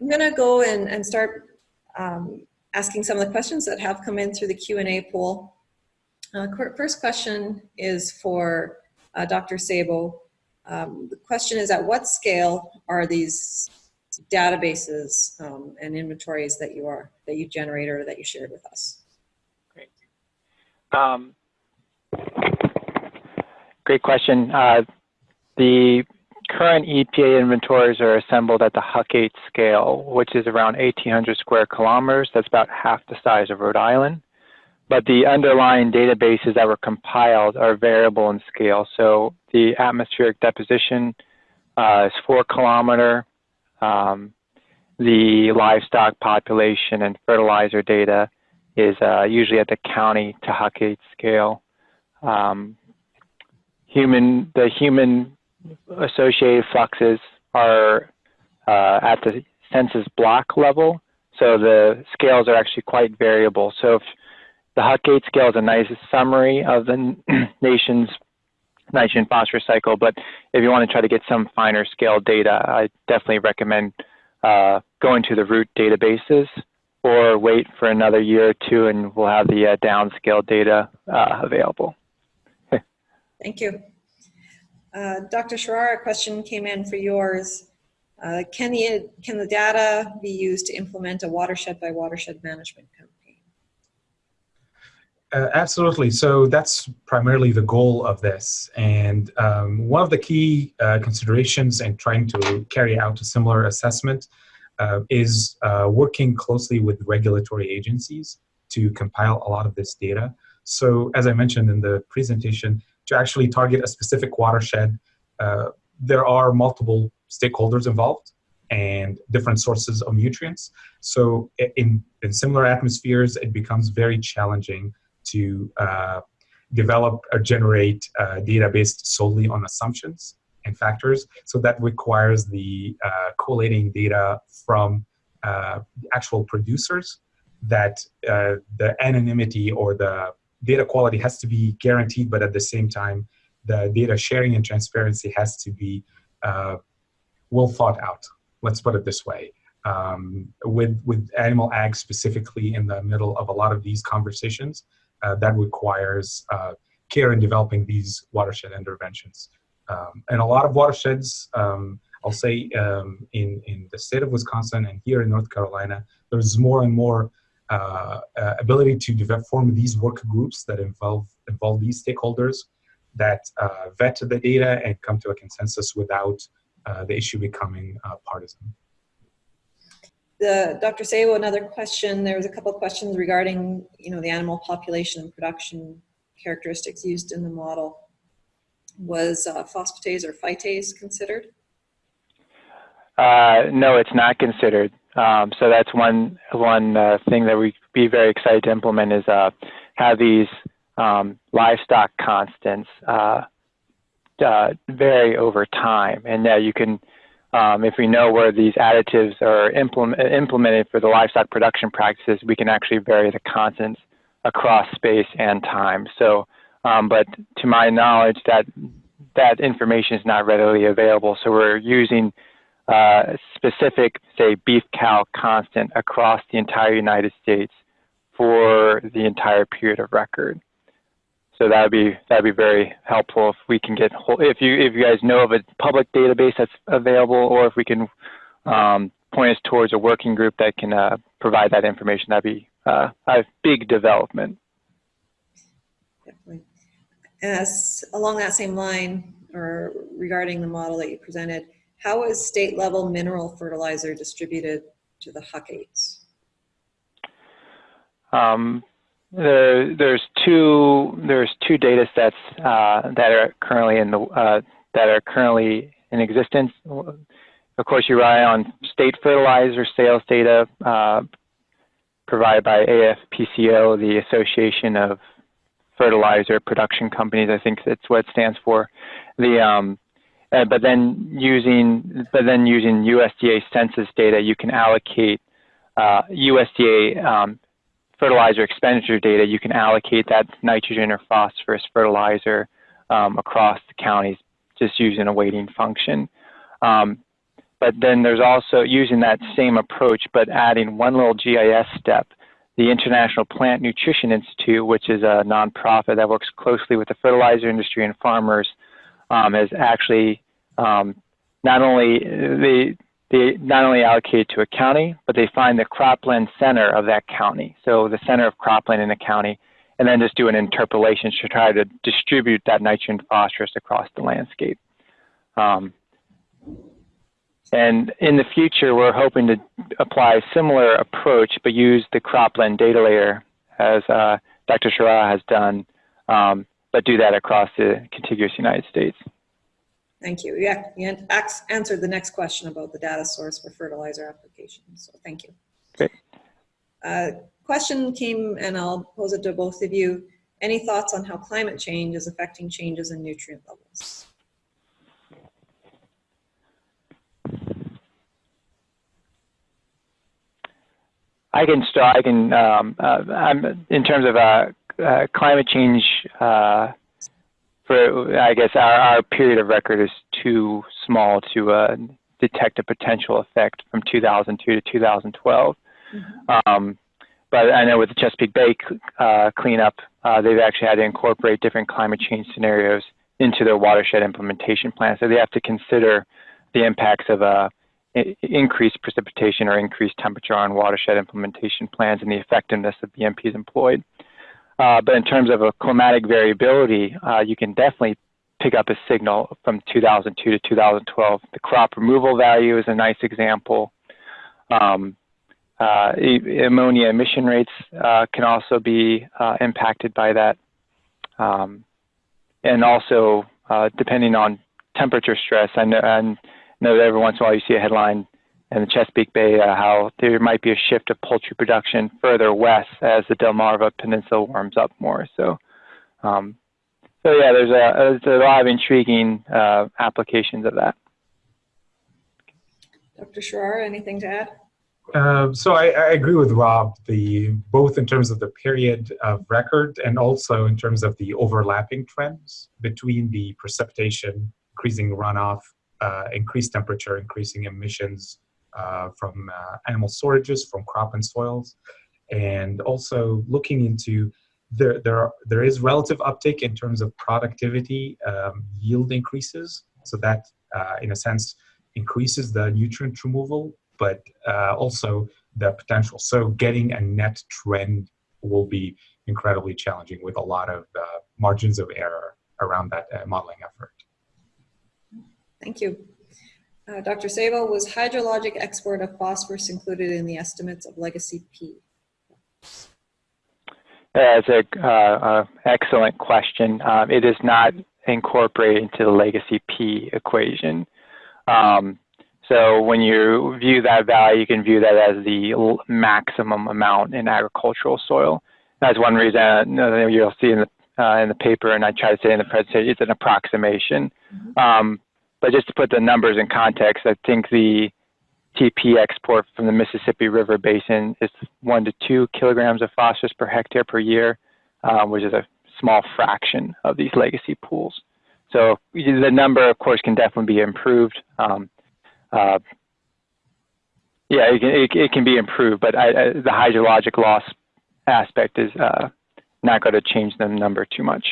I'm going to go and, and start um, asking some of the questions that have come in through the Q&A pool. Uh, first question is for uh, Dr. Sabo. Um, the question is, at what scale are these databases um, and inventories that you are that you generate or that you shared with us? Great. Um, great question. Uh, the current EPA inventories are assembled at the HUC 8 scale, which is around 1,800 square kilometers. That's about half the size of Rhode Island. But the underlying databases that were compiled are variable in scale. So the atmospheric deposition uh, is four kilometer. Um, the livestock population and fertilizer data is uh, usually at the county to HUC 8 scale. Um, human, the human associated fluxes are uh, at the census block level, so the scales are actually quite variable. So if the HUC 8 scale is a nice summary of the nation's nitrogen phosphorus cycle, but if you want to try to get some finer scale data, I definitely recommend uh, going to the root databases or wait for another year or two and we'll have the uh, downscale data uh, available. Thank you. Uh, Dr. Sharara, a question came in for yours. Uh, can, the, can the data be used to implement a watershed by watershed management campaign? Uh, absolutely. So that's primarily the goal of this. And um, one of the key uh, considerations in trying to carry out a similar assessment uh, is working closely with regulatory agencies to compile a lot of this data. So as I mentioned in the presentation, to actually target a specific watershed, uh, there are multiple stakeholders involved and different sources of nutrients. So in, in similar atmospheres, it becomes very challenging to uh, develop or generate uh, data based solely on assumptions and factors. So that requires the uh, collating data from uh, actual producers that uh, the anonymity or the data quality has to be guaranteed, but at the same time, the data sharing and transparency has to be uh, well thought out. Let's put it this way. Um, with with animal ag specifically in the middle of a lot of these conversations, uh, that requires uh, care in developing these watershed interventions. Um, and a lot of watersheds, um, I'll say um, in, in the state of Wisconsin and here in North Carolina, there's more and more ability to develop, form these work groups that involve, involve these stakeholders that uh, vet the data and come to a consensus without uh, the issue becoming partisan the Dr. Sabo, another question. There was a couple of questions regarding, you know, the animal population and production characteristics used in the model. Was uh, phosphatase or phytase considered? Uh, no, it's not considered. Um, so that's one one uh, thing that we'd be very excited to implement is uh, have these um, livestock constants uh, uh, vary over time, and that you can um, if we know where these additives are implement, implemented for the livestock production practices, we can actually vary the constants across space and time. So, um, but to my knowledge, that that information is not readily available. So we're using uh, specific, say, beef cow constant across the entire United States for the entire period of record. So that would be that would be very helpful if we can get if you if you guys know of a public database that's available, or if we can um, point us towards a working group that can uh, provide that information. That'd be uh, a big development. Definitely. As along that same line, or regarding the model that you presented, how is state level mineral fertilizer distributed to the HUC 8s? Um, there, there's two there's two data sets uh, that are currently in the uh, that are currently in existence. Of course, you rely on state fertilizer sales data uh, provided by AFPCO, the Association of Fertilizer Production Companies. I think that's what it stands for. The um, uh, but then using but then using USDA census data, you can allocate USDA uh, um, fertilizer expenditure data, you can allocate that nitrogen or phosphorus fertilizer um, across the counties just using a weighting function. Um, but then there's also using that same approach, but adding one little GIS step. The International Plant Nutrition Institute, which is a nonprofit that works closely with the fertilizer industry and farmers, um, has actually um, not only they they not only allocate to a county, but they find the cropland center of that county. So the center of cropland in the county, and then just do an interpolation to try to distribute that nitrogen phosphorus across the landscape. Um, and in the future, we're hoping to apply a similar approach, but use the cropland data layer as uh, Dr. Sharara has done, um, but do that across the contiguous United States. Thank you. Yeah, you answered the next question about the data source for fertilizer applications, so thank you. Great. Uh, Question came, and I'll pose it to both of you. Any thoughts on how climate change is affecting changes in nutrient levels? I can start. I can. Um, uh, I'm in terms of uh, uh, climate change. Uh, for I guess our, our period of record is too small to uh, detect a potential effect from 2002 to 2012. Um, but I know with the Chesapeake Bay uh, cleanup, uh, they've actually had to incorporate different climate change scenarios into their watershed implementation plan. So they have to consider the impacts of uh, increased precipitation or increased temperature on watershed implementation plans and the effectiveness of BMPs employed. Uh, but in terms of a climatic variability, uh, you can definitely pick up a signal from 2002 to 2012. The crop removal value is a nice example. Um, uh, ammonia emission rates uh, can also be uh, impacted by that. Um, and also, uh, depending on temperature stress, I know, I know that every once in a while you see a headline in the Chesapeake Bay uh, how there might be a shift of poultry production further west as the Delmarva Peninsula warms up more. So, um, so yeah, there's a, there's a lot of intriguing uh, applications of that. Dr. Sharara, anything to add? Uh, so I, I agree with Rob, the both in terms of the period of record and also in terms of the overlapping trends between the precipitation, increasing runoff, uh, increased temperature, increasing emissions uh, from uh, animal storages, from crop and soils, and also looking into there there are, there is relative uptake in terms of productivity, um, yield increases, so that uh, in a sense increases the nutrient removal but uh, also the potential. So getting a net trend will be incredibly challenging with a lot of uh, margins of error around that uh, modeling effort. Thank you. Uh, Dr. Sabo, was hydrologic export of phosphorus included in the estimates of Legacy P? That's an uh, uh, excellent question. Um, it is not incorporated into the legacy P equation. Um, so when you view that value, you can view that as the maximum amount in agricultural soil. That's one reason uh, you'll see in the uh, in the paper, and I try to say in the presentation, it's an approximation. Um, but just to put the numbers in context, I think the TP export from the Mississippi River Basin is one to two kilograms of phosphorus per hectare per year, uh, which is a small fraction of these legacy pools. So the number, of course, can definitely be improved. Um, uh, yeah, it can, it, it can be improved, but I, I, the hydrologic loss aspect is uh, not going to change the number too much.